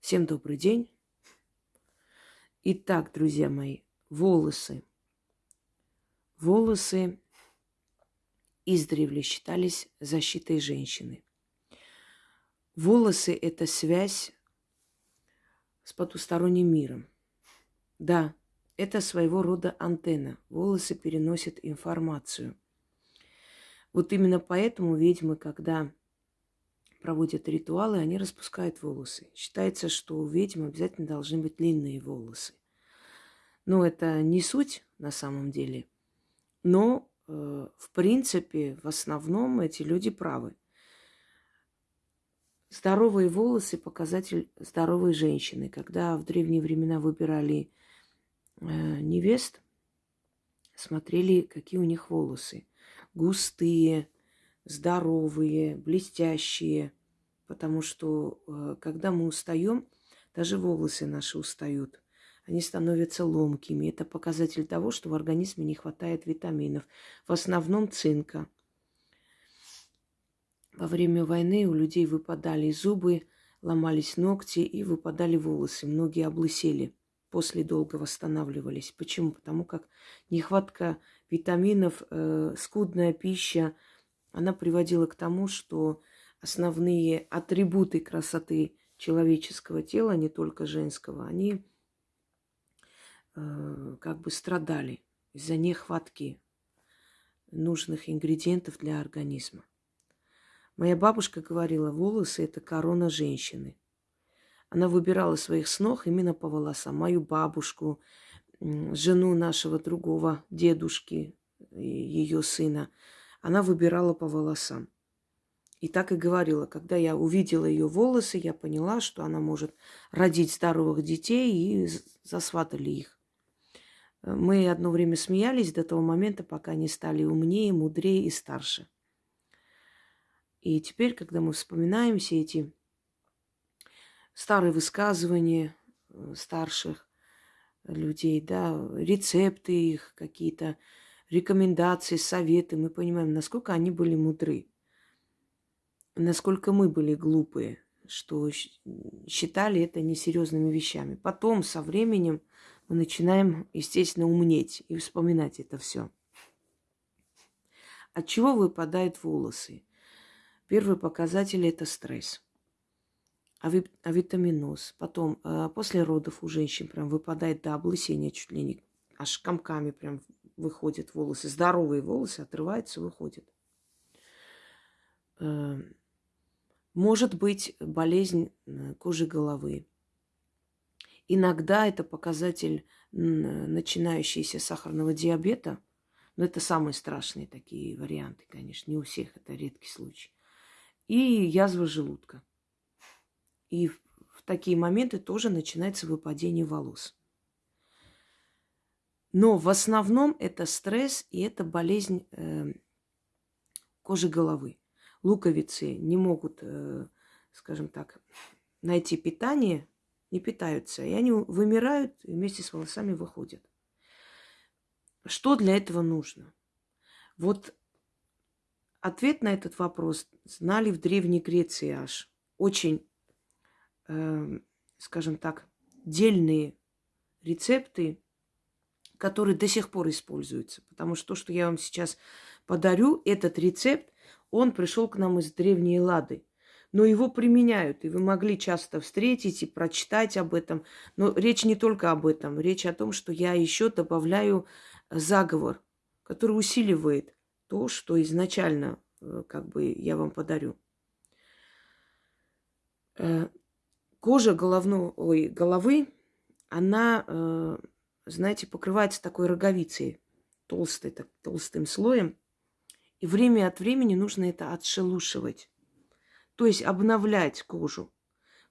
Всем добрый день. Итак, друзья мои, волосы. Волосы издревле считались защитой женщины. Волосы – это связь с потусторонним миром. Да, это своего рода антенна. Волосы переносят информацию. Вот именно поэтому ведьмы, когда проводят ритуалы, они распускают волосы. Считается, что у ведьм обязательно должны быть длинные волосы. Но это не суть на самом деле. Но, э, в принципе, в основном эти люди правы. Здоровые волосы – показатель здоровой женщины. Когда в древние времена выбирали э, невест, смотрели, какие у них волосы. Густые, здоровые, блестящие. Потому что э, когда мы устаем, даже волосы наши устают. Они становятся ломкими. Это показатель того, что в организме не хватает витаминов. В основном цинка. Во время войны у людей выпадали зубы, ломались ногти и выпадали волосы. Многие облысели, после долго восстанавливались. Почему? Потому как нехватка витаминов, э, скудная пища – она приводила к тому, что основные атрибуты красоты человеческого тела, не только женского, они э, как бы страдали из-за нехватки нужных ингредиентов для организма. Моя бабушка говорила, волосы – это корона женщины. Она выбирала своих снох именно по волосам. Мою бабушку, жену нашего другого дедушки, ее сына – она выбирала по волосам. И так и говорила, когда я увидела ее волосы, я поняла, что она может родить здоровых детей и засватали их. Мы одно время смеялись до того момента, пока они стали умнее, мудрее и старше. И теперь, когда мы вспоминаем все эти старые высказывания э, старших людей, да, рецепты их какие-то, рекомендации, советы, мы понимаем, насколько они были мудры, насколько мы были глупые, что считали это несерьезными вещами. Потом, со временем, мы начинаем, естественно, умнеть и вспоминать это все. От чего выпадают волосы? Первый показатель – это стресс. Авитаминоз. Потом, а, после родов у женщин прям выпадает до облысения чуть ли не аж комками прям выходят волосы, здоровые волосы отрываются, выходят. Эм, может быть болезнь э, кожи головы. Иногда это показатель начинающегося сахарного диабета, но это самые страшные такие варианты, конечно, не у всех, это редкий случай. И язва желудка. И в такие моменты тоже начинается выпадение волос. Но в основном это стресс и это болезнь э, кожи головы. Луковицы не могут, э, скажем так, найти питание, не питаются, и они вымирают и вместе с волосами выходят. Что для этого нужно? Вот ответ на этот вопрос знали в Древней Греции аж. Очень, э, скажем так, дельные рецепты который до сих пор используется. Потому что то, что я вам сейчас подарю, этот рецепт, он пришел к нам из древней Лады. Но его применяют, и вы могли часто встретить и прочитать об этом. Но речь не только об этом. Речь о том, что я еще добавляю заговор, который усиливает то, что изначально э, как бы я вам подарю. Э, кожа головной, ой, головы, она э, знаете, покрывается такой роговицей, толстой, так, толстым слоем. И время от времени нужно это отшелушивать. То есть обновлять кожу.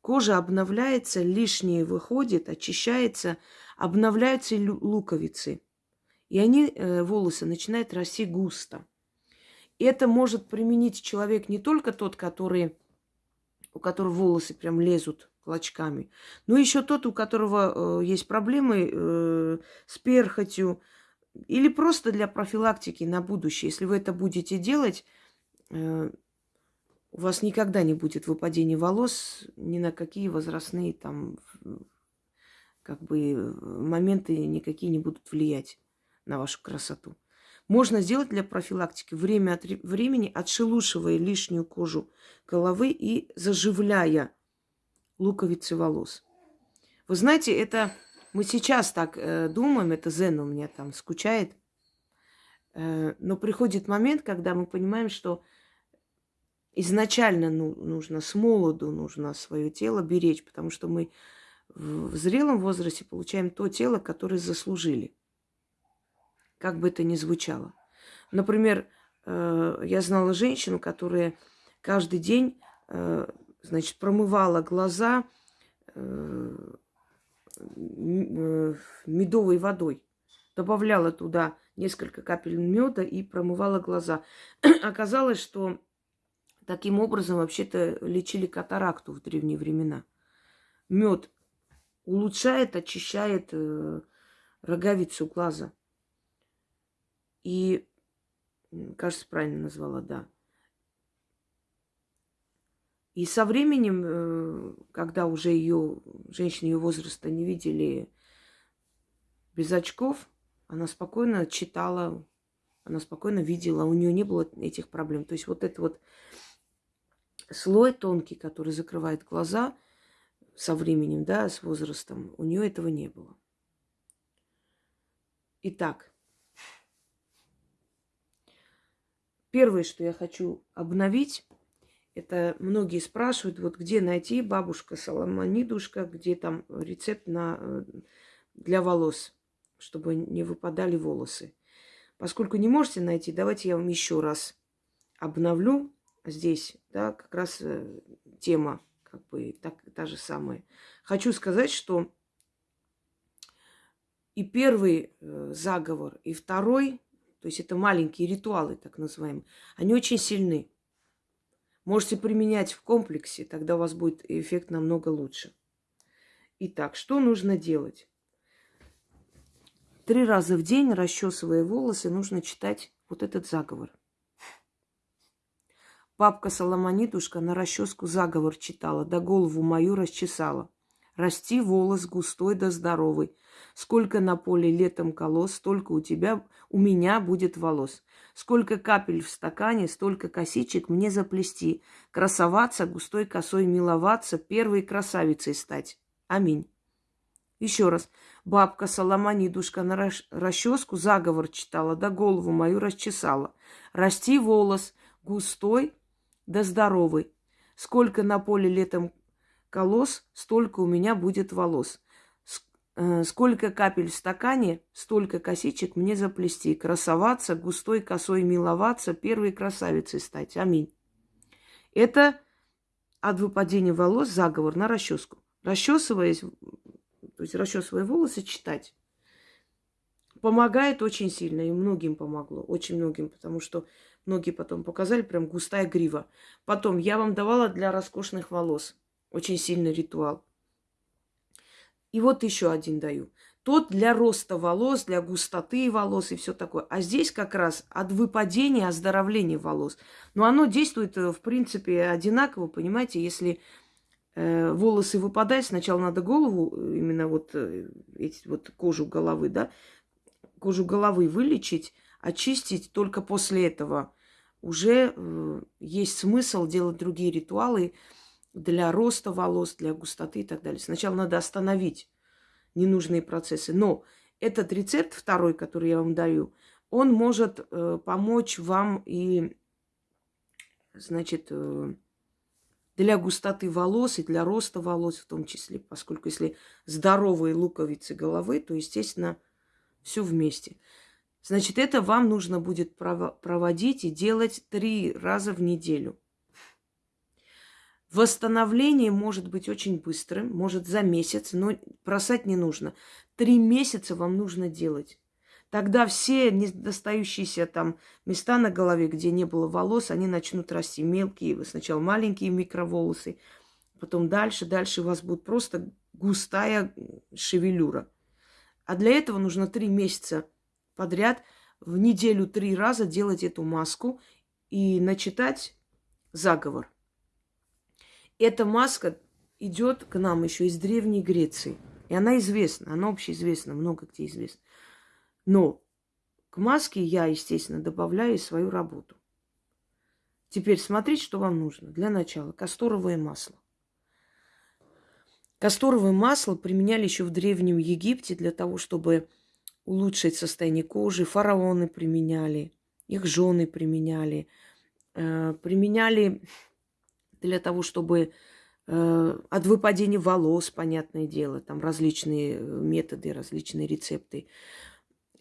Кожа обновляется, лишнее выходит, очищается, обновляются луковицы. И они, э, волосы, начинают расти густо. Это может применить человек не только тот, который, у которого волосы прям лезут клочками. Ну, еще тот, у которого э, есть проблемы э, с перхотью, или просто для профилактики на будущее. Если вы это будете делать, э, у вас никогда не будет выпадения волос ни на какие возрастные там как бы моменты никакие не будут влиять на вашу красоту. Можно сделать для профилактики время от времени, отшелушивая лишнюю кожу головы и заживляя луковицы волос. Вы знаете, это мы сейчас так э, думаем, это Зен у меня там скучает, э, но приходит момент, когда мы понимаем, что изначально ну, нужно с молоду нужно свое тело беречь, потому что мы в зрелом возрасте получаем то тело, которое заслужили как бы это ни звучало. Например, э, я знала женщину, которая каждый день, э, значит, промывала глаза э, медовой водой. Добавляла туда несколько капель меда и промывала глаза. Оказалось, что таким образом вообще-то лечили катаракту в древние времена. Мед улучшает, очищает роговицу глаза. И, кажется, правильно назвала, да. И со временем, э, когда уже ее, женщины ее возраста не видели без очков, она спокойно читала, она спокойно видела, у нее не было этих проблем. То есть вот этот вот слой тонкий, который закрывает глаза со временем, да, с возрастом, у нее этого не было. Итак, Первое, что я хочу обновить, это многие спрашивают, вот где найти бабушка Соломонидушка, где там рецепт на, э, для волос, чтобы не выпадали волосы. Поскольку не можете найти, давайте я вам еще раз обновлю здесь, да, как раз э, тема, как бы так, та же самая. Хочу сказать, что и первый э, заговор, и второй то есть это маленькие ритуалы, так называемые, они очень сильны. Можете применять в комплексе, тогда у вас будет эффект намного лучше. Итак, что нужно делать? Три раза в день, расчесывая волосы, нужно читать вот этот заговор. Папка Соломонидушка на расческу заговор читала, да голову мою расчесала. Расти волос густой да здоровый, Сколько на поле летом колос, столько у тебя, у меня будет волос. Сколько капель в стакане, столько косичек мне заплести. Красоваться, густой косой миловаться, первой красавицей стать. Аминь. Еще раз. Бабка Соломонидушка на расческу заговор читала, да голову мою расчесала. Расти волос густой да здоровый. Сколько на поле летом колос, столько у меня будет волос. Э, сколько капель в стакане, столько косичек мне заплести, красоваться, густой косой миловаться, первой красавицей стать. Аминь. Это от выпадения волос заговор на расческу. Расчесываясь, то есть расчесывая волосы, читать. Помогает очень сильно, и многим помогло, очень многим, потому что многие потом показали, прям густая грива. Потом я вам давала для роскошных волос. Очень сильный ритуал. И вот еще один даю. Тот для роста волос, для густоты волос и все такое. А здесь как раз от выпадения, оздоровления волос. Но оно действует, э, в принципе, одинаково, понимаете, если э, волосы выпадают, сначала надо голову, э, именно вот, э, эти, вот кожу головы, да, кожу головы вылечить, очистить, только после этого уже э, есть смысл делать другие ритуалы, для роста волос, для густоты и так далее. Сначала надо остановить ненужные процессы. Но этот рецепт второй, который я вам даю, он может э, помочь вам и, значит, э, для густоты волос и для роста волос в том числе, поскольку если здоровые луковицы головы, то, естественно, все вместе. Значит, это вам нужно будет проводить и делать три раза в неделю. Восстановление может быть очень быстрым, может за месяц, но бросать не нужно. Три месяца вам нужно делать. Тогда все недостающиеся там места на голове, где не было волос, они начнут расти мелкие, сначала маленькие микроволосы, потом дальше, дальше у вас будет просто густая шевелюра. А для этого нужно три месяца подряд в неделю три раза делать эту маску и начитать заговор. Эта маска идет к нам еще из Древней Греции. И она известна, она общеизвестна, много где известна. Но к маске я, естественно, добавляю свою работу. Теперь смотрите, что вам нужно. Для начала касторовое масло. Касторовое масло применяли еще в Древнем Египте для того, чтобы улучшить состояние кожи. Фараоны применяли, их жены применяли. Э, применяли для того, чтобы э, от выпадения волос, понятное дело, там различные э, методы, различные рецепты.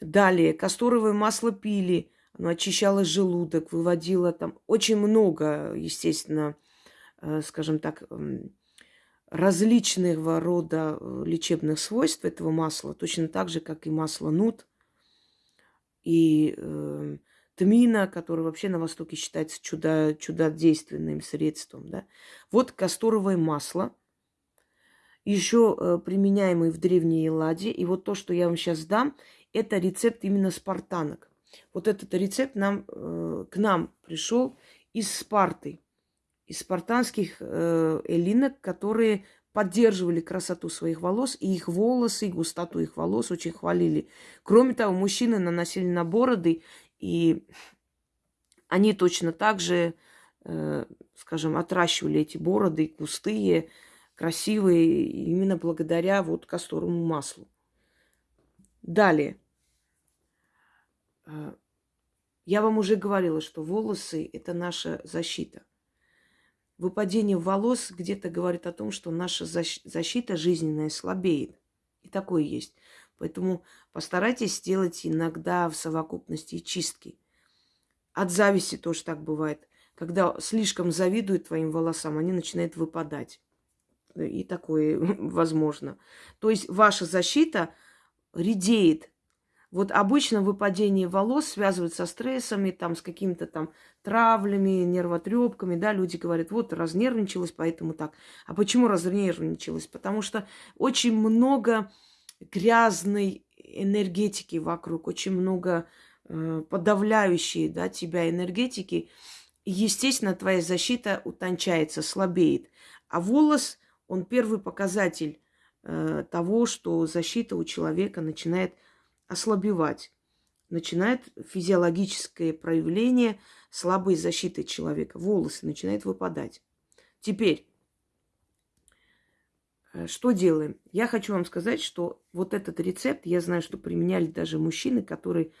Далее, касторовое масло пили, оно очищало желудок, выводило там очень много, естественно, скажем так, различного рода лечебных свойств этого масла, точно так же, как и масло нут и э, тмина, который вообще на Востоке считается чудо, чудодейственным средством. Да? Вот касторовое масло, еще э, применяемый в Древней Элладе. И вот то, что я вам сейчас дам, это рецепт именно спартанок. Вот этот рецепт нам, э, к нам пришел из Спарты, из спартанских эллинок, которые поддерживали красоту своих волос, и их волосы, и густоту их волос очень хвалили. Кроме того, мужчины наносили на бороды, и они точно так же, э, скажем, отращивали эти бороды густые, красивые, именно благодаря вот касторовому маслу. Далее. Э, я вам уже говорила, что волосы – это наша защита выпадение волос где-то говорит о том, что наша защита жизненная слабеет. И такое есть. Поэтому постарайтесь сделать иногда в совокупности чистки. От зависти тоже так бывает. Когда слишком завидуют твоим волосам, они начинают выпадать. И такое возможно. То есть ваша защита редеет вот обычно выпадение волос связывают со стрессами, там, с какими-то там травлями, нервотрепками, да, люди говорят, вот, разнервничалась, поэтому так. А почему разнервничалась? Потому что очень много грязной энергетики вокруг, очень много э, подавляющей, да, тебя энергетики. И, естественно, твоя защита утончается, слабеет. А волос, он первый показатель э, того, что защита у человека начинает ослабевать. Начинает физиологическое проявление слабой защиты человека. Волосы начинают выпадать. Теперь, что делаем? Я хочу вам сказать, что вот этот рецепт, я знаю, что применяли даже мужчины, которые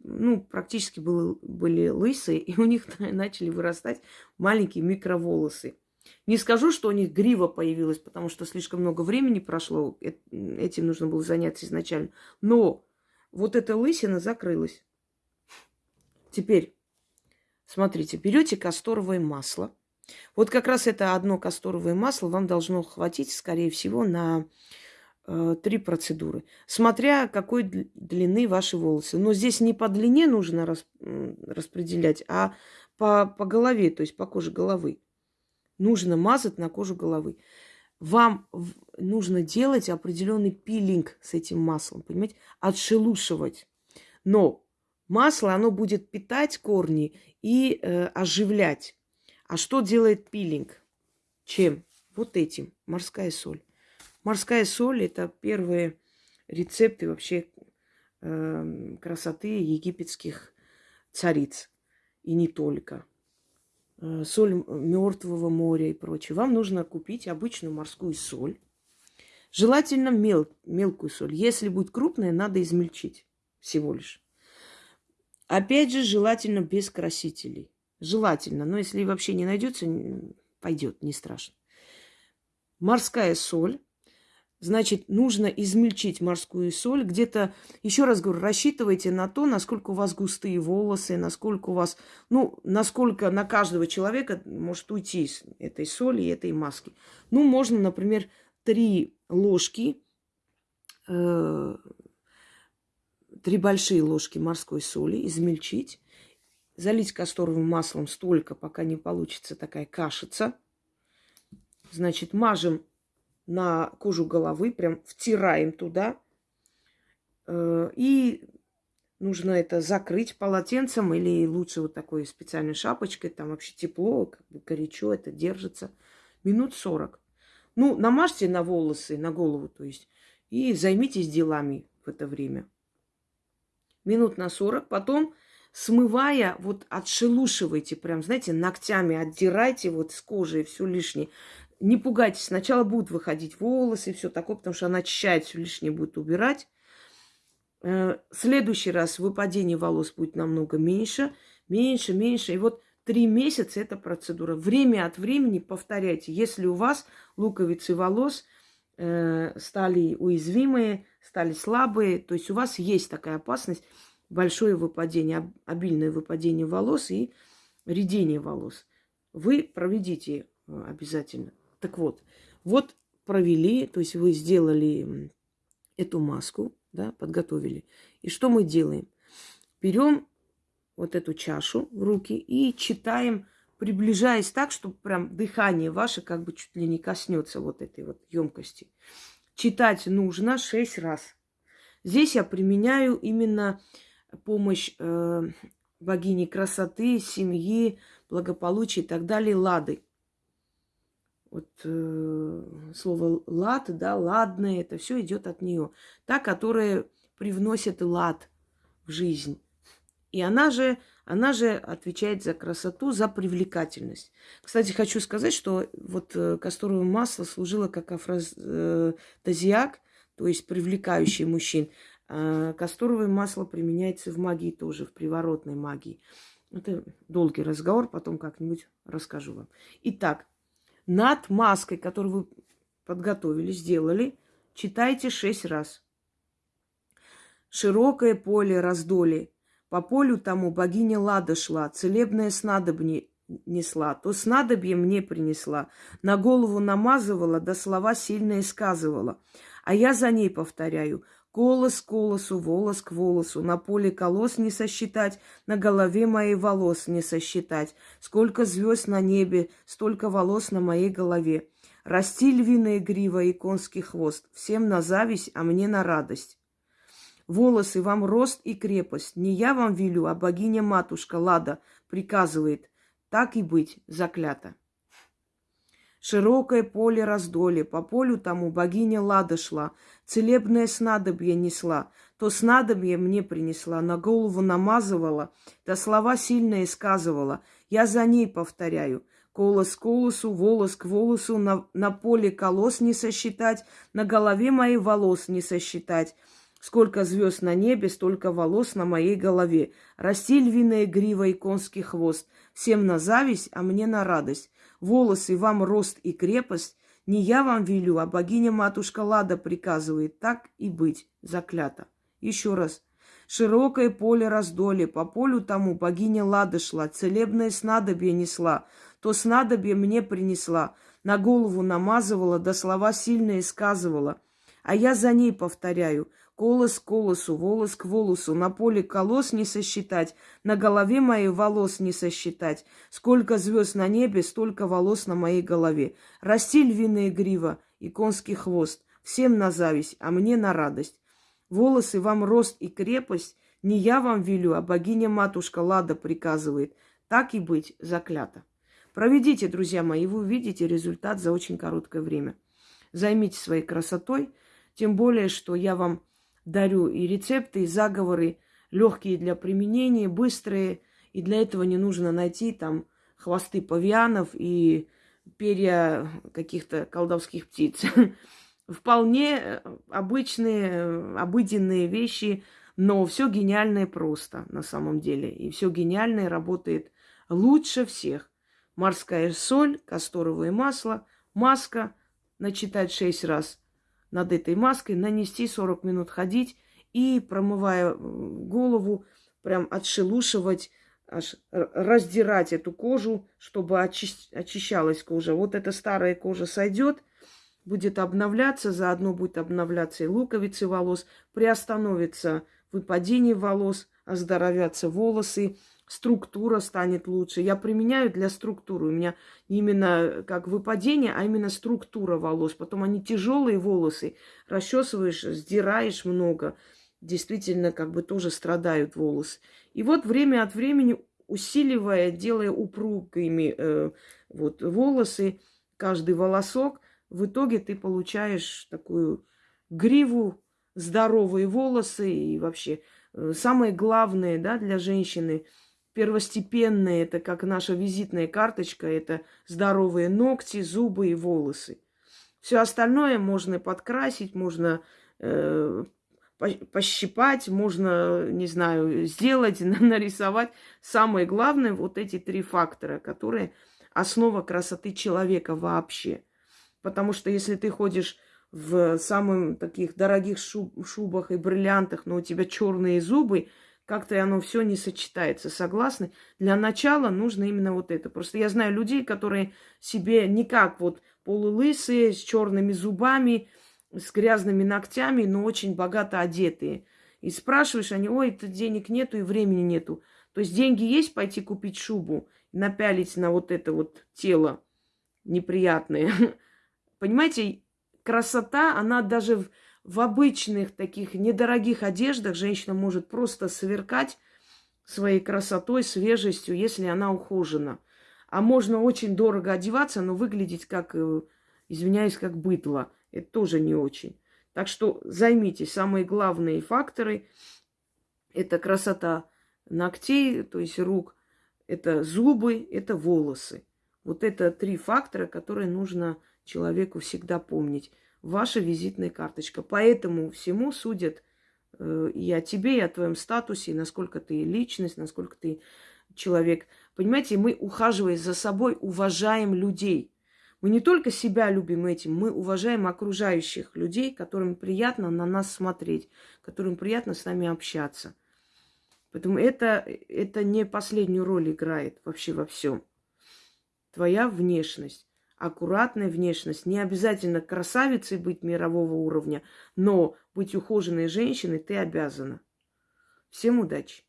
ну, практически был, были лысые, и у них начали вырастать маленькие микроволосы. Не скажу, что у них грива появилась, потому что слишком много времени прошло, э, этим нужно было заняться изначально. Но вот эта лысина закрылась. Теперь, смотрите, берете касторовое масло. Вот как раз это одно касторовое масло вам должно хватить, скорее всего, на э, три процедуры. Смотря какой длины ваши волосы. Но здесь не по длине нужно рас, распределять, а по, по голове, то есть по коже головы. Нужно мазать на кожу головы вам нужно делать определенный пилинг с этим маслом, понимаете, отшелушивать. Но масло, оно будет питать корни и э, оживлять. А что делает пилинг? Чем? Вот этим. Морская соль. Морская соль – это первые рецепты вообще э, красоты египетских цариц. И не только. Э, соль мертвого моря и прочее. Вам нужно купить обычную морскую соль. Желательно мел, мелкую соль. Если будет крупная, надо измельчить всего лишь. Опять же, желательно без красителей. Желательно. Но если вообще не найдется, пойдет, не страшно. Морская соль Значит, нужно измельчить морскую соль. Где-то, еще раз говорю, рассчитывайте на то, насколько у вас густые волосы, насколько у вас, ну, насколько на каждого человека может уйти из этой соли и этой маски. Ну, можно, например, три ложки, э, три большие ложки морской соли измельчить, залить касторовым маслом столько, пока не получится такая кашица. Значит, мажем на кожу головы, прям втираем туда. Э, и нужно это закрыть полотенцем или лучше вот такой специальной шапочкой. Там вообще тепло, как бы горячо, это держится Минут 40. Ну, намажьте на волосы, на голову, то есть, и займитесь делами в это время. Минут на 40. Потом, смывая, вот отшелушивайте, прям, знаете, ногтями отдирайте вот с кожи все лишнее. Не пугайтесь, сначала будут выходить волосы и все такое, потому что она очищает, все лишнее будет убирать. Э, следующий раз выпадение волос будет намного меньше, меньше, меньше. И вот три месяца эта процедура. Время от времени повторяйте. Если у вас луковицы волос э, стали уязвимые, стали слабые, то есть у вас есть такая опасность, большое выпадение, обильное выпадение волос и редение волос. Вы проведите э, обязательно. Так вот, вот провели, то есть вы сделали эту маску, да, подготовили. И что мы делаем? Берем вот эту чашу в руки и читаем, приближаясь так, чтобы прям дыхание ваше как бы чуть ли не коснется вот этой вот емкости. Читать нужно шесть раз. Здесь я применяю именно помощь э, богини красоты, семьи, благополучия и так далее, лады вот э, слово лад, да, ладное, это все идет от нее. Та, которая привносит лад в жизнь. И она же, она же отвечает за красоту, за привлекательность. Кстати, хочу сказать, что вот э, касторовое масло служило как афрозиак, то есть привлекающий мужчин. А касторовое масло применяется в магии тоже, в приворотной магии. Это долгий разговор, потом как-нибудь расскажу вам. Итак, над маской, которую вы подготовили, сделали, читайте шесть раз. Широкое поле раздоли. По полю тому богиня Лада шла, целебное снадобье несла, то снадобье мне принесла, на голову намазывала, да слова сильные сказывала. А я за ней повторяю, Колос к колосу, волос к волосу, на поле колос не сосчитать, на голове моей волос не сосчитать. Сколько звезд на небе, столько волос на моей голове. Расти львиная грива и конский хвост, всем на зависть, а мне на радость. Волосы вам рост и крепость, не я вам велю, а богиня-матушка Лада приказывает, так и быть, заклято. Широкое поле раздоли, по полю тому богиня Лада шла, целебное снадобье несла. То снадобье мне принесла, на голову намазывала, да слова сильные сказывала. Я за ней повторяю. Колос к колосу, волос к волосу, на, на поле колос не сосчитать, на голове моей волос не сосчитать. Сколько звезд на небе, столько волос на моей голове. Расти львиная грива и конский хвост. Всем на зависть, а мне на радость волосы вам рост и крепость, не я вам велю, а богиня-матушка Лада приказывает так и быть, заклято. Еще раз. Широкое поле раздоли, по полю тому богиня Лада шла, целебное снадобье несла, то снадобье мне принесла, на голову намазывала, да слова сильные сказывала. А я за ней повторяю, Колос к колосу, волос к волосу, на поле колос не сосчитать, на голове моей волос не сосчитать. Сколько звезд на небе, столько волос на моей голове. Расти львиная грива и конский хвост, всем на зависть, а мне на радость. Волосы вам рост и крепость, не я вам велю, а богиня-матушка Лада приказывает. Так и быть, заклято. Проведите, друзья мои, вы увидите результат за очень короткое время. Займитесь своей красотой, тем более, что я вам дарю и рецепты, и заговоры, легкие для применения, быстрые. И для этого не нужно найти там хвосты павианов и перья каких-то колдовских птиц. Вполне обычные, обыденные вещи, но все гениальное просто на самом деле. И все гениальное работает лучше всех. Морская соль, касторовое масло, маска, начитать шесть раз – над этой маской, нанести 40 минут ходить и, промывая голову, прям отшелушивать, раздирать эту кожу, чтобы очи- очищалась кожа. Вот эта старая кожа сойдет, будет обновляться, заодно будет обновляться и луковицы волос, приостановится выпадение волос, оздоровятся волосы, структура станет лучше. Я применяю для структуры. У меня именно как выпадение, а именно структура волос. Потом они тяжелые волосы. Расчесываешь, сдираешь много. Действительно, как бы тоже страдают волосы. И вот время от времени, усиливая, делая упругими э, вот, волосы, каждый волосок, в итоге ты получаешь такую гриву, здоровые волосы и вообще э, самое главное да, для женщины – первостепенные, это как наша визитная карточка, это здоровые ногти, зубы и волосы. Все остальное можно подкрасить, можно э, пощипать, можно, не знаю, сделать, нарисовать. Самое главное, вот эти три фактора, которые основа красоты человека вообще. Потому что если ты ходишь в самых таких дорогих шуб, шубах и бриллиантах, но у тебя черные зубы, как-то оно все не сочетается. Согласны? Для начала нужно именно вот это. Просто я знаю людей, которые себе никак вот полулысые, с черными зубами, с грязными ногтями, но очень богато одетые. И спрашиваешь, они, ой, это денег нету и времени нету. То есть деньги есть пойти купить шубу, напялить на вот это вот тело неприятное. Понимаете, красота, она даже в обычных таких недорогих одеждах женщина может просто сверкать своей красотой, свежестью, если она ухожена. А можно очень дорого одеваться, но выглядеть как, э, извиняюсь, как быдло. Это тоже не очень. Так что займитесь. Самые главные факторы – это красота ногтей, то есть рук, это зубы, это волосы. Вот это три фактора, которые нужно человеку всегда помнить ваша визитная карточка. Поэтому всему судят э, и о тебе, и о твоем статусе, и насколько ты личность, насколько ты человек. Понимаете, мы, ухаживая за собой, уважаем людей. Мы не только себя любим этим, мы уважаем окружающих людей, которым приятно на нас смотреть, которым приятно с нами общаться. Поэтому это, это не последнюю роль играет вообще во всем. Твоя внешность аккуратная внешность. Не обязательно красавицей быть мирового уровня, но быть ухоженной женщиной ты обязана. Всем удачи!